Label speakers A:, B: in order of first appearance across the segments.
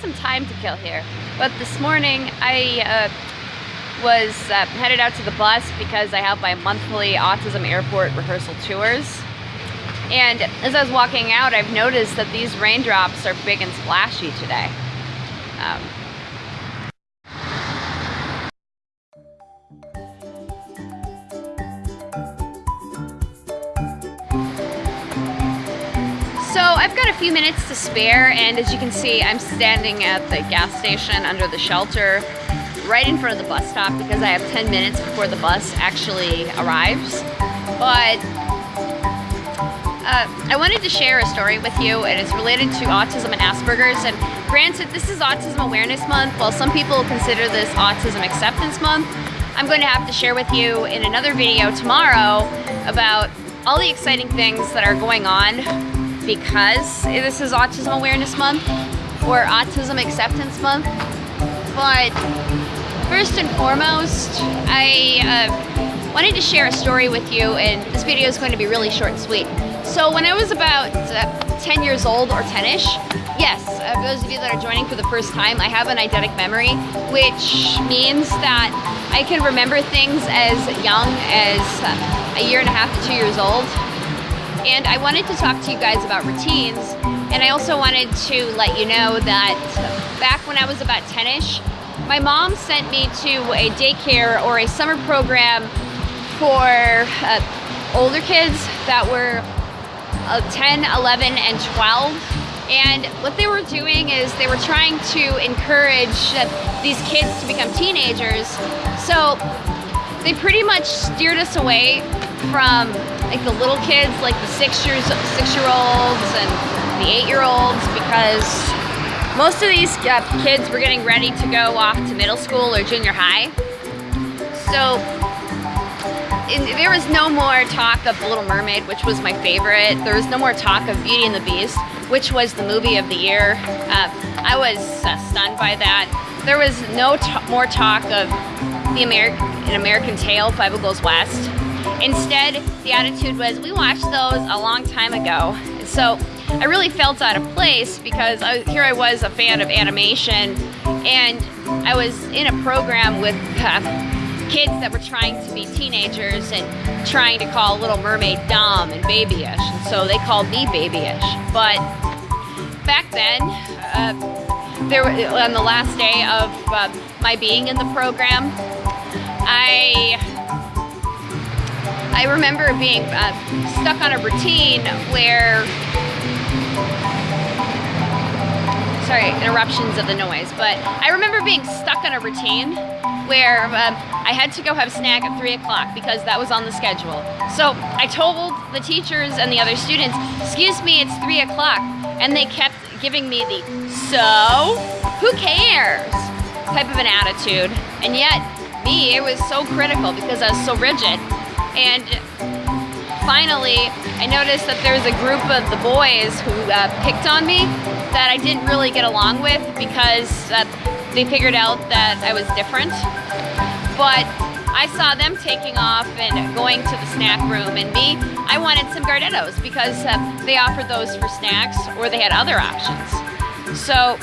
A: some time to kill here. But this morning I uh, was uh, headed out to the bus because I have my monthly Autism Airport rehearsal tours. And as I was walking out, I've noticed that these raindrops are big and splashy today. Um, So I've got a few minutes to spare and as you can see I'm standing at the gas station under the shelter right in front of the bus stop because I have 10 minutes before the bus actually arrives. But uh, I wanted to share a story with you and it's related to autism and Asperger's and granted this is Autism Awareness Month while some people consider this Autism Acceptance Month I'm going to have to share with you in another video tomorrow about all the exciting things that are going on because this is Autism Awareness Month or Autism Acceptance Month. But first and foremost, I uh, wanted to share a story with you and this video is going to be really short and sweet. So when I was about uh, 10 years old or 10ish, yes, uh, those of you that are joining for the first time, I have an eidetic memory, which means that I can remember things as young as a year and a half to two years old and I wanted to talk to you guys about routines. And I also wanted to let you know that back when I was about 10ish, my mom sent me to a daycare or a summer program for uh, older kids that were uh, 10, 11, and 12. And what they were doing is they were trying to encourage uh, these kids to become teenagers. So they pretty much steered us away from like the little kids, like the six years six year olds and the eight year olds, because most of these uh, kids were getting ready to go off to middle school or junior high. So in, there was no more talk of The Little Mermaid, which was my favorite. There was no more talk of Beauty and the Beast, which was the movie of the year. Uh, I was uh, stunned by that. There was no more talk of the American, An American Tail, Fievel Goes West. Instead, the attitude was, we watched those a long time ago. So I really felt out of place because I, here I was a fan of animation and I was in a program with uh, kids that were trying to be teenagers and trying to call Little Mermaid dumb and babyish. And so they called me babyish. But back then, uh, there on the last day of uh, my being in the program, I I remember being uh, stuck on a routine where sorry, interruptions of the noise, but I remember being stuck on a routine where um, I had to go have snack at 3 o'clock because that was on the schedule. So I told the teachers and the other students, excuse me, it's 3 o'clock. And they kept giving me the, so, who cares? type of an attitude. And yet, me, it was so critical because I was so rigid. And finally, I noticed that there was a group of the boys who uh, picked on me that I didn't really get along with because uh, they figured out that I was different. But I saw them taking off and going to the snack room and me, I wanted some Gardettos because uh, they offered those for snacks or they had other options. So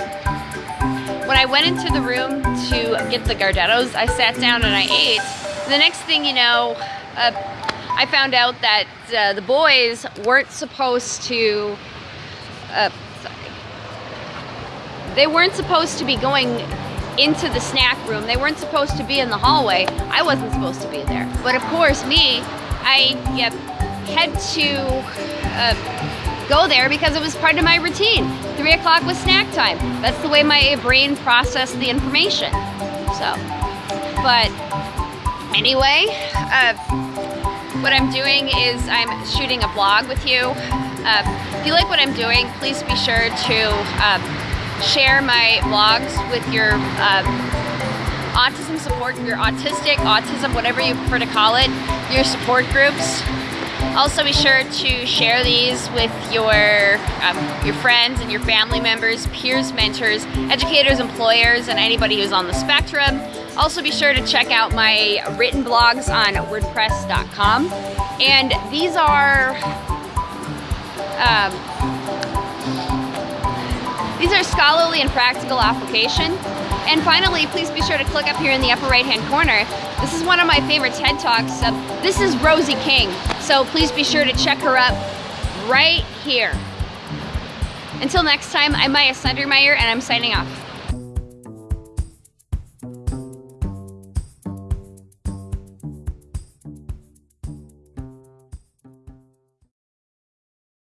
A: when I went into the room to get the Gardettos, I sat down and I ate. The next thing you know, uh, I found out that uh, the boys weren't supposed to, uh, they weren't supposed to be going into the snack room. They weren't supposed to be in the hallway. I wasn't supposed to be there. But of course, me, I yep, had to uh, go there because it was part of my routine. Three o'clock was snack time. That's the way my brain processed the information. So, but anyway, uh, what I'm doing is I'm shooting a vlog with you. Uh, if you like what I'm doing, please be sure to uh, share my vlogs with your uh, autism support, your autistic, autism, whatever you prefer to call it, your support groups. Also be sure to share these with your, um, your friends and your family members, peers, mentors, educators, employers, and anybody who's on the spectrum. Also be sure to check out my written blogs on wordpress.com. And these are um, these are scholarly and practical application. And finally, please be sure to click up here in the upper right hand corner. This is one of my favorite TED Talks. Uh, this is Rosie King. So please be sure to check her up right here. Until next time, I'm Maya Sundermeyer and I'm signing off.